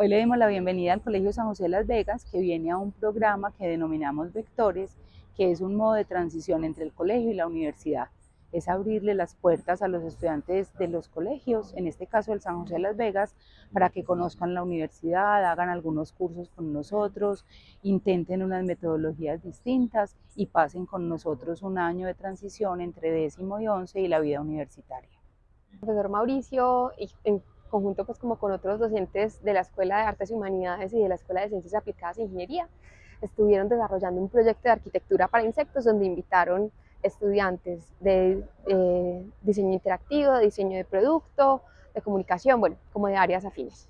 Hoy le dimos la bienvenida al Colegio San José de Las Vegas, que viene a un programa que denominamos Vectores, que es un modo de transición entre el colegio y la universidad. Es abrirle las puertas a los estudiantes de los colegios, en este caso el San José de Las Vegas, para que conozcan la universidad, hagan algunos cursos con nosotros, intenten unas metodologías distintas y pasen con nosotros un año de transición entre décimo y once y la vida universitaria. Profesor Mauricio, conjunto pues como con otros docentes de la Escuela de Artes y Humanidades y de la Escuela de Ciencias Aplicadas e Ingeniería, estuvieron desarrollando un proyecto de arquitectura para insectos donde invitaron estudiantes de eh, diseño interactivo, de diseño de producto, de comunicación, bueno, como de áreas afines.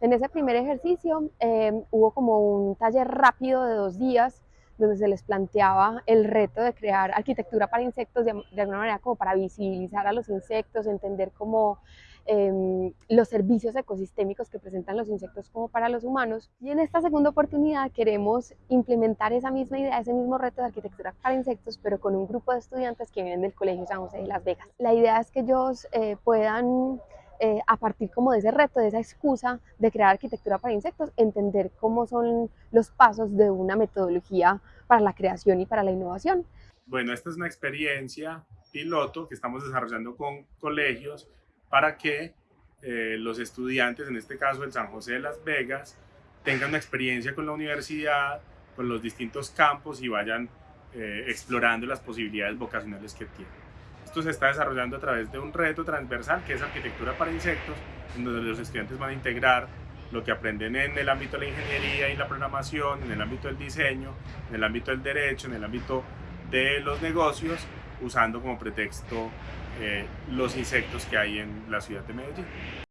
En ese primer ejercicio eh, hubo como un taller rápido de dos días donde se les planteaba el reto de crear arquitectura para insectos de, de alguna manera como para visibilizar a los insectos, entender cómo Em, los servicios ecosistémicos que presentan los insectos como para los humanos. Y en esta segunda oportunidad queremos implementar esa misma idea, ese mismo reto de arquitectura para insectos, pero con un grupo de estudiantes que vienen del Colegio San José de Las Vegas. La idea es que ellos eh, puedan eh, a partir como de ese reto, de esa excusa de crear arquitectura para insectos, entender cómo son los pasos de una metodología para la creación y para la innovación. Bueno, esta es una experiencia piloto que estamos desarrollando con colegios para que eh, los estudiantes, en este caso el San José de Las Vegas, tengan una experiencia con la universidad, con los distintos campos y vayan eh, explorando las posibilidades vocacionales que tienen. Esto se está desarrollando a través de un reto transversal que es arquitectura para insectos, en donde los estudiantes van a integrar lo que aprenden en el ámbito de la ingeniería y la programación, en el ámbito del diseño, en el ámbito del derecho, en el ámbito de los negocios, usando como pretexto eh, los insectos que hay en la ciudad de Medellín.